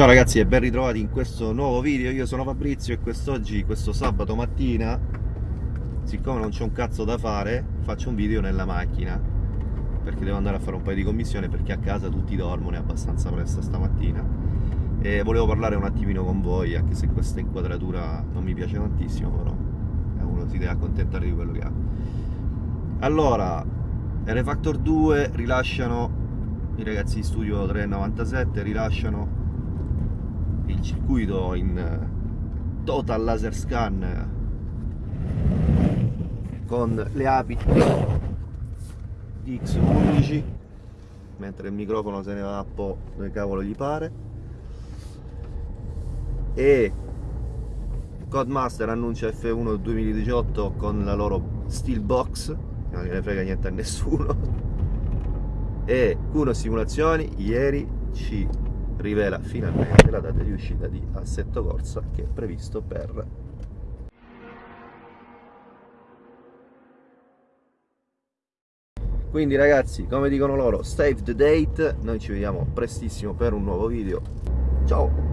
Ciao ragazzi e ben ritrovati in questo nuovo video, io sono Fabrizio e quest'oggi, questo sabato mattina, siccome non c'è un cazzo da fare, faccio un video nella macchina. Perché devo andare a fare un paio di commissioni perché a casa tutti dormono, è abbastanza presto stamattina. E volevo parlare un attimino con voi, anche se questa inquadratura non mi piace tantissimo, però uno si deve accontentare di quello che ha. Allora, R-Factor 2 rilasciano, i ragazzi di Studio 397 rilasciano il circuito in eh, total laser scan con le api X11 mentre il microfono se ne va un po' dove cavolo gli pare. E Codemaster annuncia F1 2018 con la loro Steelbox non gliene frega niente a nessuno. E Kuno Simulazioni ieri ci rivela finalmente la data di uscita di Assetto Corsa che è previsto per quindi ragazzi come dicono loro save the date. Noi ci vediamo prestissimo per un nuovo video. Ciao